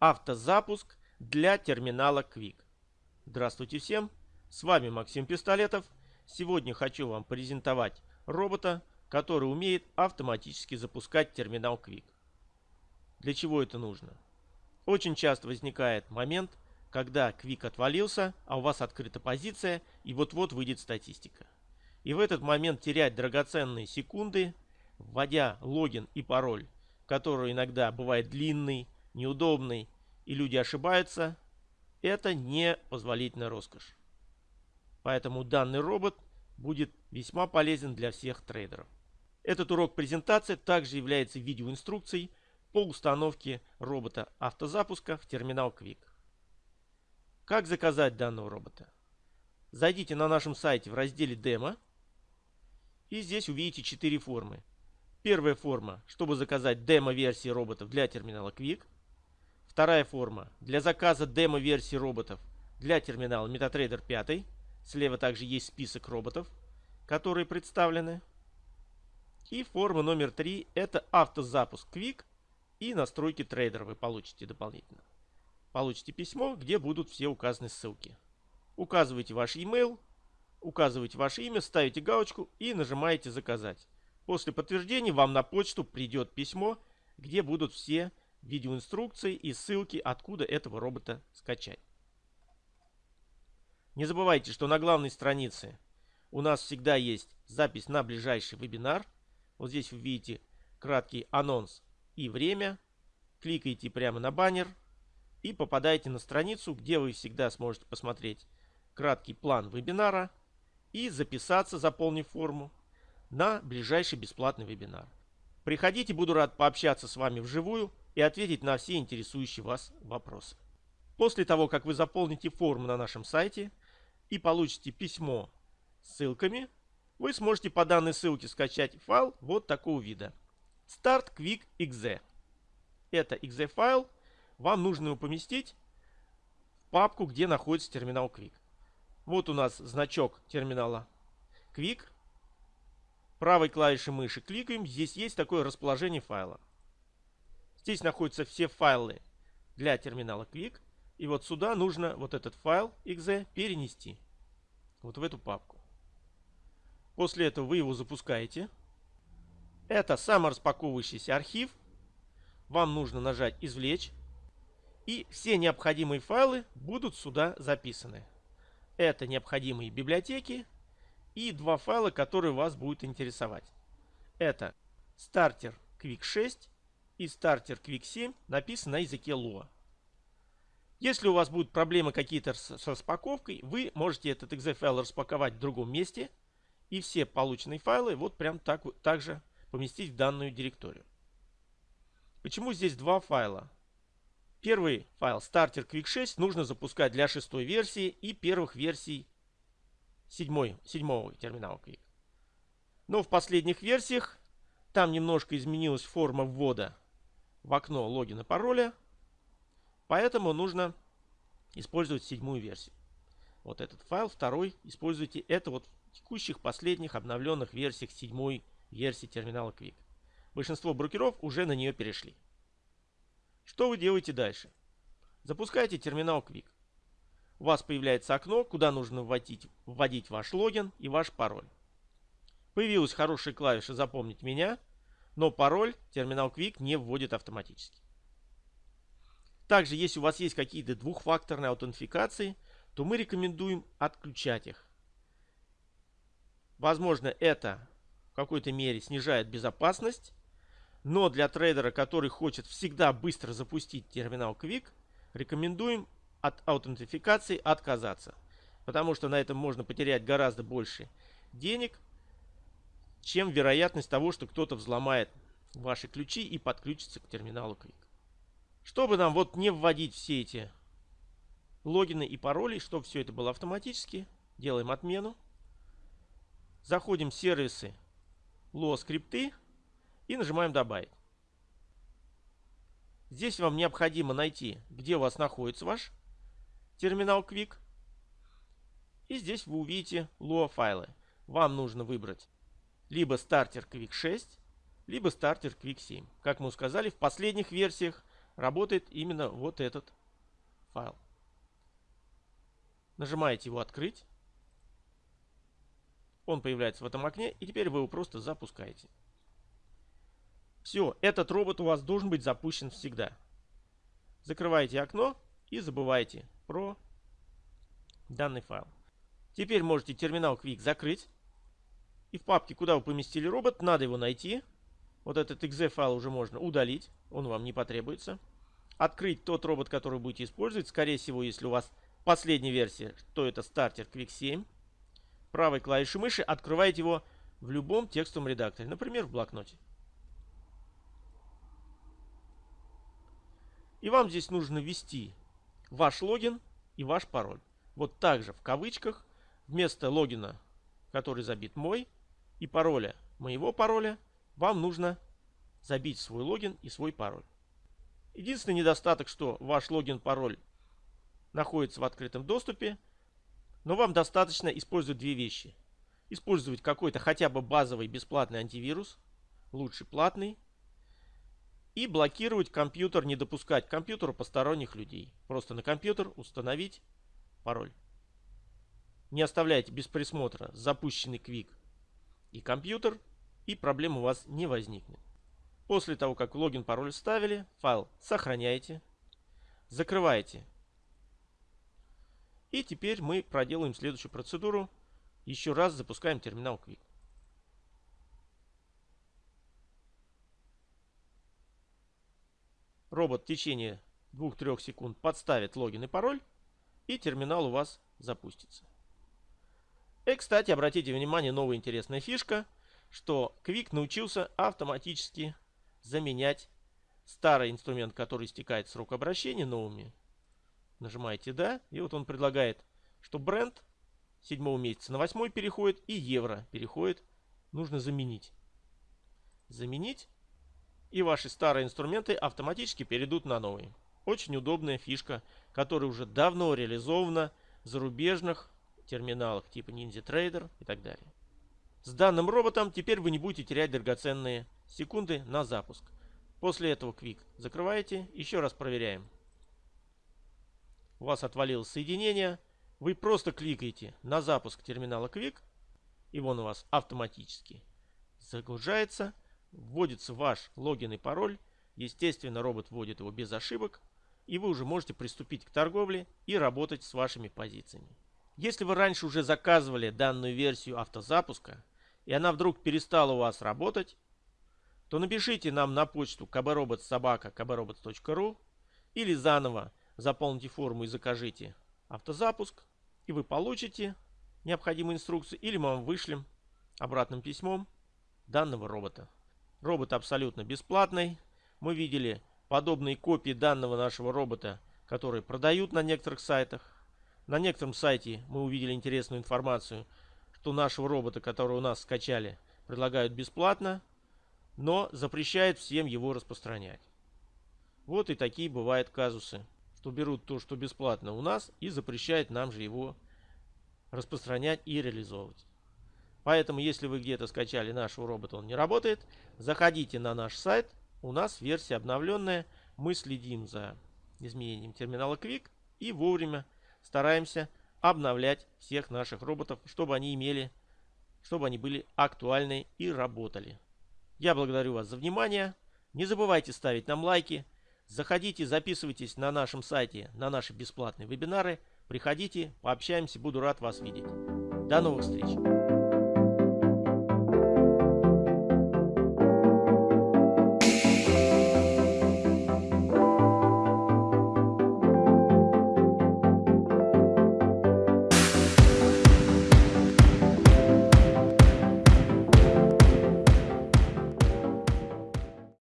Автозапуск для терминала Quick. Здравствуйте всем, с вами Максим Пистолетов. Сегодня хочу вам презентовать робота, который умеет автоматически запускать терминал Quick. Для чего это нужно? Очень часто возникает момент, когда Quick отвалился, а у вас открыта позиция и вот-вот выйдет статистика. И в этот момент терять драгоценные секунды, вводя логин и пароль, который иногда бывает длинный, неудобный и люди ошибаются, это не позволительная роскошь. Поэтому данный робот будет весьма полезен для всех трейдеров. Этот урок презентации также является видеоинструкцией по установке робота автозапуска в терминал Quick. Как заказать данного робота? Зайдите на нашем сайте в разделе «Демо» и здесь увидите четыре формы. Первая форма, чтобы заказать демо-версии роботов для терминала Quick. Вторая форма для заказа демо-версии роботов для терминала MetaTrader 5. Слева также есть список роботов, которые представлены. И форма номер 3 это автозапуск Quick и настройки трейдера вы получите дополнительно. Получите письмо, где будут все указаны ссылки. Указывайте ваш email, указываете ваше имя, ставите галочку и нажимаете «Заказать». После подтверждения вам на почту придет письмо, где будут все видеоинструкции и ссылки, откуда этого робота скачать. Не забывайте, что на главной странице у нас всегда есть запись на ближайший вебинар. Вот здесь вы видите краткий анонс и время. Кликаете прямо на баннер и попадаете на страницу, где вы всегда сможете посмотреть краткий план вебинара и записаться, заполнив форму, на ближайший бесплатный вебинар. Приходите, буду рад пообщаться с вами вживую и ответить на все интересующие вас вопросы. После того, как вы заполните форму на нашем сайте и получите письмо с ссылками, вы сможете по данной ссылке скачать файл вот такого вида. Start Quick .exe. Это .exe файл. Вам нужно его поместить в папку, где находится терминал Quick. Вот у нас значок терминала Quick. Правой клавишей мыши кликаем. Здесь есть такое расположение файла. Здесь находятся все файлы для терминала Quick. И вот сюда нужно вот этот файл exe перенести. Вот в эту папку. После этого вы его запускаете. Это самораспаковывающийся архив. Вам нужно нажать «Извлечь». И все необходимые файлы будут сюда записаны. Это необходимые библиотеки и два файла, которые вас будут интересовать. Это стартер Quick 6 и стартер Quick 7 написан на языке Lua. Если у вас будут проблемы какие-то с, распаковкой, вы можете этот exe файл распаковать в другом месте и все полученные файлы вот прям так, так же поместить в данную директорию. Почему здесь два файла? Первый файл Starter Quick 6 нужно запускать для шестой версии и первых версий седьмой, седьмого терминала Quick. Но в последних версиях там немножко изменилась форма ввода в окно логина пароля. Поэтому нужно использовать седьмую версию. Вот этот файл, второй, используйте это вот в текущих последних обновленных версиях седьмой версии терминала Quick. Большинство брокеров уже на нее перешли. Что вы делаете дальше? Запускайте терминал Quick. У вас появляется окно, куда нужно вводить, вводить ваш логин и ваш пароль. Появилась хорошая клавиша «Запомнить меня», но пароль терминал Quick не вводит автоматически. Также, если у вас есть какие-то двухфакторные аутентификации, то мы рекомендуем отключать их. Возможно, это в какой-то мере снижает безопасность, но для трейдера, который хочет всегда быстро запустить терминал Quick, рекомендуем от аутентификации отказаться. Потому что на этом можно потерять гораздо больше денег, чем вероятность того, что кто-то взломает ваши ключи и подключится к терминалу Quick. Чтобы нам вот не вводить все эти логины и пароли, чтобы все это было автоматически, делаем отмену. Заходим в сервисы Lua скрипты и нажимаем добавить. Здесь вам необходимо найти, где у вас находится ваш терминал Quick. И здесь вы увидите Lua файлы. Вам нужно выбрать либо стартер Quick 6, либо стартер Quick 7. Как мы сказали, в последних версиях работает именно вот этот файл. Нажимаете его «Открыть». Он появляется в этом окне, и теперь вы его просто запускаете. Все, этот робот у вас должен быть запущен всегда. Закрываете окно и забывайте про данный файл. Теперь можете терминал Quick закрыть. И в папке, куда вы поместили робот, надо его найти. Вот этот exe файл уже можно удалить, он вам не потребуется. Открыть тот робот, который будете использовать. Скорее всего, если у вас последняя версия, то это стартер Quick 7. Правой клавишей мыши открываете его в любом текстовом редакторе, например, в блокноте. И вам здесь нужно ввести ваш логин и ваш пароль. Вот также в кавычках вместо логина, который забит мой, и пароля моего пароля, вам нужно забить свой логин и свой пароль. Единственный недостаток, что ваш логин-пароль находится в открытом доступе, но вам достаточно использовать две вещи. Использовать какой-то хотя бы базовый бесплатный антивирус, лучше платный, и блокировать компьютер, не допускать к компьютеру посторонних людей. Просто на компьютер установить пароль. Не оставляйте без присмотра запущенный Quick и компьютер, и проблем у вас не возникнет. После того, как логин, пароль вставили, файл сохраняете, закрываете. И теперь мы проделаем следующую процедуру. Еще раз запускаем терминал Quick. Робот в течение 2-3 секунд подставит логин и пароль, и терминал у вас запустится. И, кстати, обратите внимание, новая интересная фишка, что Quick научился автоматически заменять старый инструмент, который истекает срок обращения новыми. Нажимаете «Да», и вот он предлагает, что бренд 7 месяца на 8 переходит и евро переходит. Нужно заменить. Заменить и ваши старые инструменты автоматически перейдут на новые. Очень удобная фишка, которая уже давно реализована в зарубежных терминалах типа Ninja Trader и так далее. С данным роботом теперь вы не будете терять драгоценные секунды на запуск. После этого Quick закрываете, еще раз проверяем. У вас отвалилось соединение, вы просто кликаете на запуск терминала Quick, и он у вас автоматически загружается вводится ваш логин и пароль. Естественно, робот вводит его без ошибок. И вы уже можете приступить к торговле и работать с вашими позициями. Если вы раньше уже заказывали данную версию автозапуска, и она вдруг перестала у вас работать, то напишите нам на почту kbrobotsobaka.kbrobot.ru или заново заполните форму и закажите автозапуск, и вы получите необходимую инструкцию, или мы вам вышлем обратным письмом данного робота. Робот абсолютно бесплатный. Мы видели подобные копии данного нашего робота, которые продают на некоторых сайтах. На некотором сайте мы увидели интересную информацию, что нашего робота, который у нас скачали, предлагают бесплатно, но запрещают всем его распространять. Вот и такие бывают казусы, что берут то, что бесплатно у нас, и запрещают нам же его распространять и реализовывать. Поэтому, если вы где-то скачали нашего робота, он не работает, заходите на наш сайт. У нас версия обновленная. Мы следим за изменением терминала Quick и вовремя стараемся обновлять всех наших роботов, чтобы они имели, чтобы они были актуальны и работали. Я благодарю вас за внимание. Не забывайте ставить нам лайки. Заходите, записывайтесь на нашем сайте на наши бесплатные вебинары. Приходите, пообщаемся, буду рад вас видеть. До новых встреч!